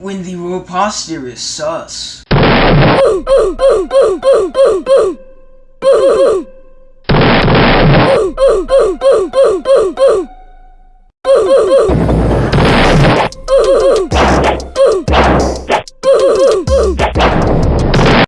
when the road posture is sus.